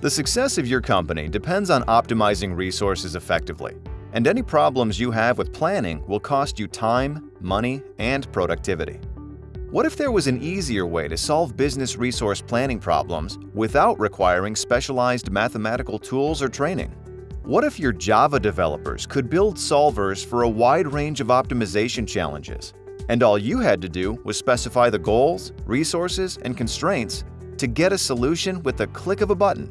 The success of your company depends on optimizing resources effectively, and any problems you have with planning will cost you time, money, and productivity. What if there was an easier way to solve business resource planning problems without requiring specialized mathematical tools or training? What if your Java developers could build solvers for a wide range of optimization challenges, and all you had to do was specify the goals, resources, and constraints to get a solution with the click of a button?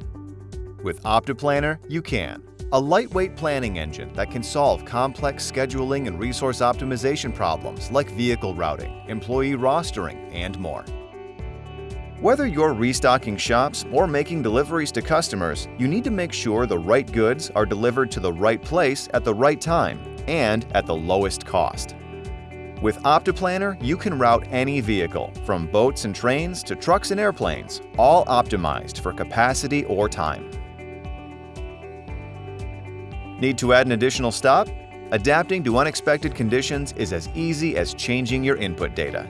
With OptaPlanner, you can a lightweight planning engine that can solve complex scheduling and resource optimization problems like vehicle routing, employee rostering, and more. Whether you're restocking shops or making deliveries to customers, you need to make sure the right goods are delivered to the right place at the right time and at the lowest cost. With OptaPlanner, you can route any vehicle, from boats and trains to trucks and airplanes, all optimized for capacity or time. Need to add an additional stop? Adapting to unexpected conditions is as easy as changing your input data.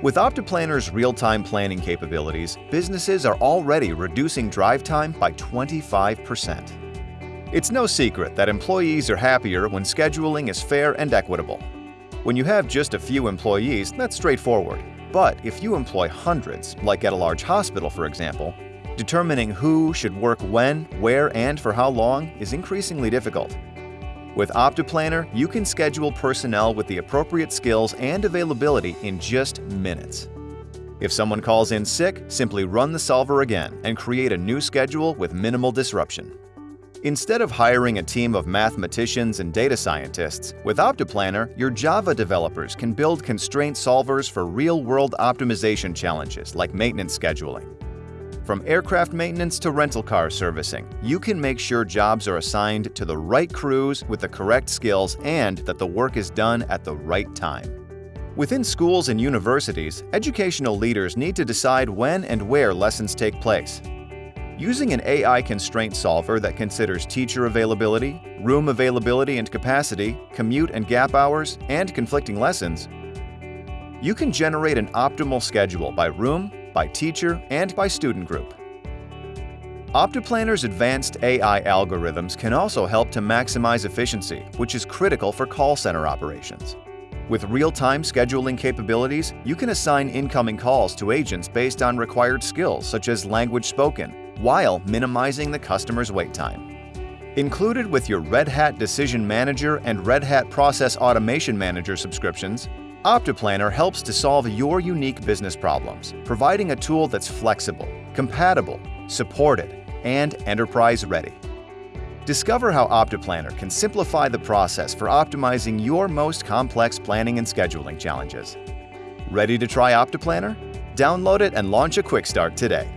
With OptaPlanner's real-time planning capabilities, businesses are already reducing drive time by 25%. It's no secret that employees are happier when scheduling is fair and equitable. When you have just a few employees, that's straightforward. But if you employ hundreds, like at a large hospital for example, Determining who should work when, where, and for how long is increasingly difficult. With OptaPlanner, you can schedule personnel with the appropriate skills and availability in just minutes. If someone calls in sick, simply run the solver again and create a new schedule with minimal disruption. Instead of hiring a team of mathematicians and data scientists, with OptaPlanner, your Java developers can build constraint solvers for real-world optimization challenges like maintenance scheduling. From aircraft maintenance to rental car servicing, you can make sure jobs are assigned to the right crews with the correct skills and that the work is done at the right time. Within schools and universities, educational leaders need to decide when and where lessons take place. Using an AI constraint solver that considers teacher availability, room availability and capacity, commute and gap hours, and conflicting lessons, you can generate an optimal schedule by room, by teacher, and by student group. OptaPlanner's advanced AI algorithms can also help to maximize efficiency, which is critical for call center operations. With real-time scheduling capabilities, you can assign incoming calls to agents based on required skills such as language spoken, while minimizing the customer's wait time. Included with your Red Hat Decision Manager and Red Hat Process Automation Manager subscriptions, OptaPlanner helps to solve your unique business problems, providing a tool that's flexible, compatible, supported, and enterprise-ready. Discover how OptaPlanner can simplify the process for optimizing your most complex planning and scheduling challenges. Ready to try OptaPlanner? Download it and launch a quick start today.